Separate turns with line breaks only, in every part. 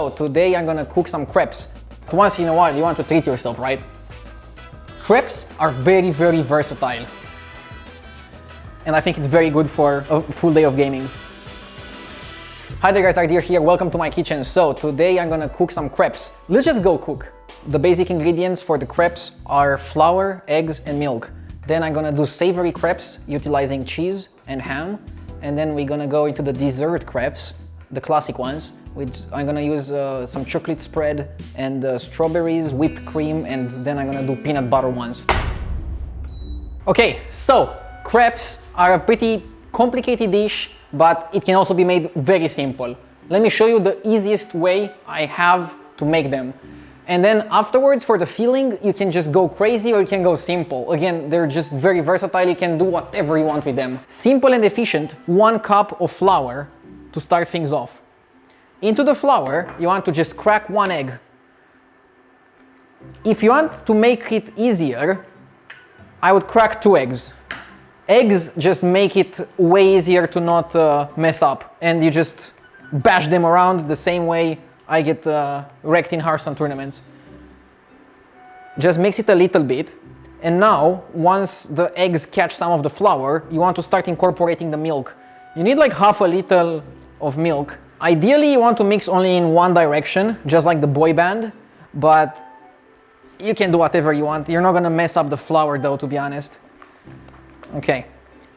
So today I'm gonna cook some crepes. Once in a while you want to treat yourself, right? Crepes are very, very versatile. And I think it's very good for a full day of gaming. Hi there guys, RDU here, welcome to my kitchen. So today I'm gonna cook some crepes. Let's just go cook. The basic ingredients for the crepes are flour, eggs and milk. Then I'm gonna do savory crepes utilizing cheese and ham. And then we're gonna go into the dessert crepes, the classic ones, which I'm gonna use uh, some chocolate spread and uh, strawberries, whipped cream, and then I'm gonna do peanut butter ones. Okay, so crepes are a pretty complicated dish, but it can also be made very simple. Let me show you the easiest way I have to make them. And then afterwards, for the filling, you can just go crazy or you can go simple. Again, they're just very versatile. You can do whatever you want with them. Simple and efficient, one cup of flour to start things off. Into the flour, you want to just crack one egg. If you want to make it easier, I would crack two eggs. Eggs just make it way easier to not uh, mess up and you just bash them around the same way I get uh, wrecked in Hearthstone tournaments. Just mix it a little bit. And now, once the eggs catch some of the flour, you want to start incorporating the milk. You need like half a liter of milk. Ideally, you want to mix only in one direction, just like the boy band, but you can do whatever you want. You're not gonna mess up the flour though, to be honest. Okay.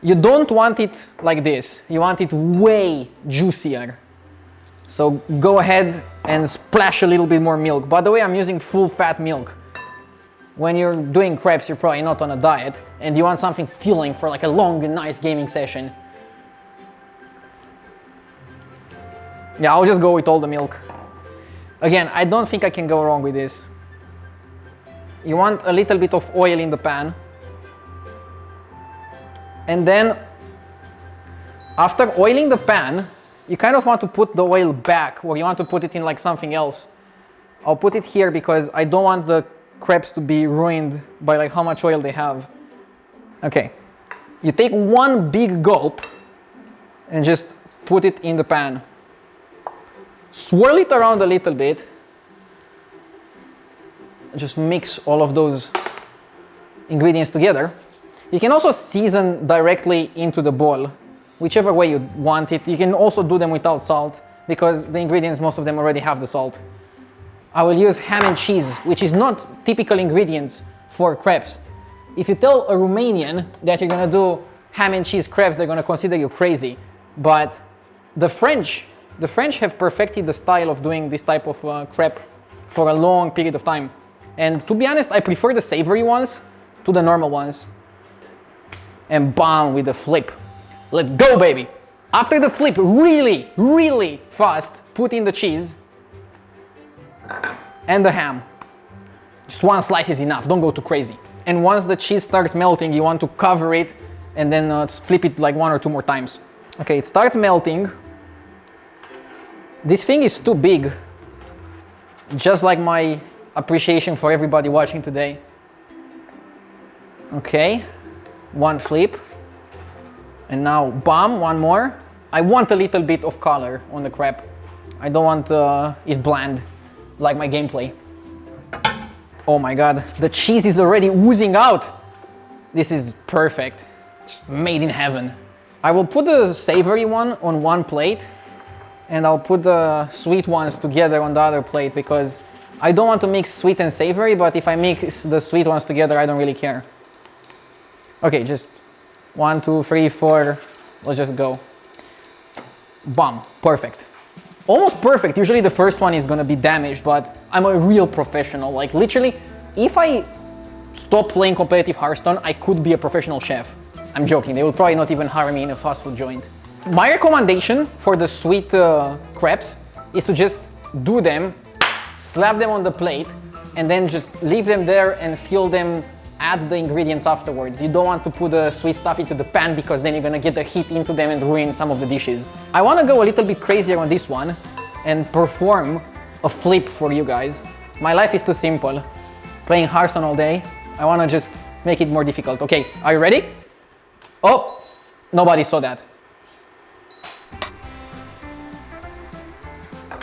You don't want it like this. You want it way juicier. So go ahead and splash a little bit more milk. By the way, I'm using full fat milk. When you're doing crepes, you're probably not on a diet and you want something filling for like a long and nice gaming session. Yeah, I'll just go with all the milk. Again, I don't think I can go wrong with this. You want a little bit of oil in the pan. And then after oiling the pan, you kind of want to put the oil back or you want to put it in like something else. I'll put it here because I don't want the crepes to be ruined by like how much oil they have. Okay, you take one big gulp and just put it in the pan. Swirl it around a little bit. Just mix all of those ingredients together. You can also season directly into the bowl whichever way you want it. You can also do them without salt because the ingredients, most of them already have the salt. I will use ham and cheese, which is not typical ingredients for crepes. If you tell a Romanian that you're gonna do ham and cheese crepes, they're gonna consider you crazy. But the French, the French have perfected the style of doing this type of uh, crepe for a long period of time. And to be honest, I prefer the savory ones to the normal ones. And bam, with the flip. Let's go, baby. After the flip, really, really fast, put in the cheese and the ham. Just one slice is enough, don't go too crazy. And once the cheese starts melting, you want to cover it and then uh, flip it like one or two more times. Okay, it starts melting. This thing is too big. Just like my appreciation for everybody watching today. Okay, one flip. And now, bam, one more. I want a little bit of color on the crepe. I don't want uh, it bland, like my gameplay. Oh my god, the cheese is already oozing out. This is perfect. Just made in heaven. I will put the savory one on one plate and I'll put the sweet ones together on the other plate because I don't want to mix sweet and savory, but if I mix the sweet ones together, I don't really care. Okay, just one, two, three, four. Let's just go. Bam, perfect. Almost perfect. Usually the first one is gonna be damaged, but I'm a real professional. Like literally, if I stop playing competitive Hearthstone, I could be a professional chef. I'm joking, they will probably not even hire me in a fast food joint. My recommendation for the sweet uh, crepes is to just do them, slap them on the plate, and then just leave them there and fill them add the ingredients afterwards. You don't want to put the sweet stuff into the pan because then you're gonna get the heat into them and ruin some of the dishes. I wanna go a little bit crazier on this one and perform a flip for you guys. My life is too simple. Playing Hearthstone all day. I wanna just make it more difficult. Okay, are you ready? Oh, nobody saw that.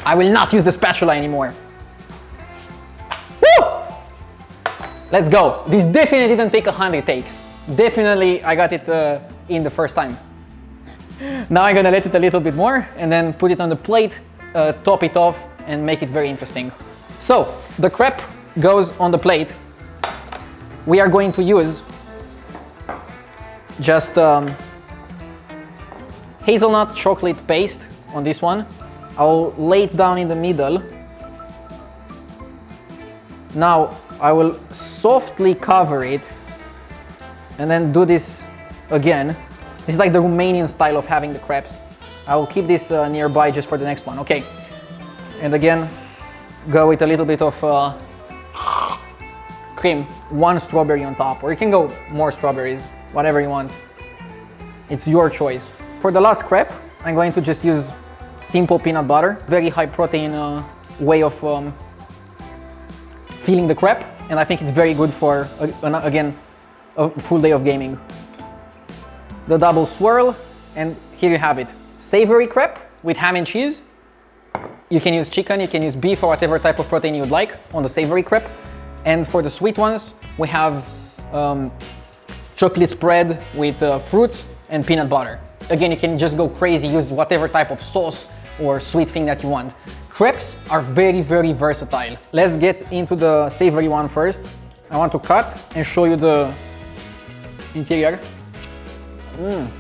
I will not use the spatula anymore. Woo! Let's go. This definitely didn't take a hundred takes. Definitely I got it uh, in the first time. Now I'm gonna let it a little bit more and then put it on the plate, uh, top it off and make it very interesting. So the crepe goes on the plate. We are going to use just um, hazelnut chocolate paste on this one. I'll lay it down in the middle. Now I will softly cover it and then do this again. This is like the Romanian style of having the crepes. I will keep this uh, nearby just for the next one. Okay. And again, go with a little bit of uh, cream, one strawberry on top, or you can go more strawberries, whatever you want. It's your choice. For the last crepe, I'm going to just use simple peanut butter, very high protein uh, way of um, filling the crepe, and I think it's very good for, uh, again, a full day of gaming. The double swirl, and here you have it. Savory crepe with ham and cheese. You can use chicken, you can use beef or whatever type of protein you'd like on the savory crepe. And for the sweet ones, we have um, chocolate spread with uh, fruits and peanut butter. Again, you can just go crazy, use whatever type of sauce or sweet thing that you want. Crepes are very, very versatile. Let's get into the savory one first. I want to cut and show you the interior. Mm.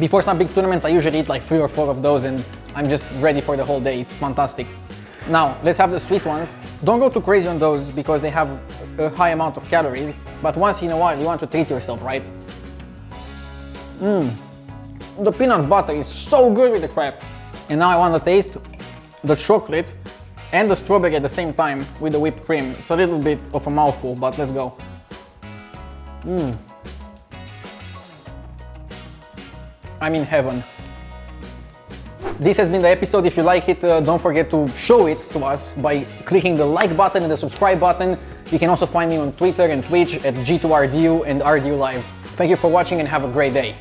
Before some big tournaments, I usually eat like three or four of those and I'm just ready for the whole day. It's fantastic. Now, let's have the sweet ones. Don't go too crazy on those because they have a high amount of calories, but once in a while you want to treat yourself, right? Mmm. The peanut butter is so good with the crepe. And now I want to taste the chocolate and the strawberry at the same time with the whipped cream. It's a little bit of a mouthful, but let's go. Mmm. I'm in heaven. This has been the episode. If you like it, uh, don't forget to show it to us by clicking the like button and the subscribe button. You can also find me on Twitter and Twitch at G2RDU and RDU Live. Thank you for watching and have a great day.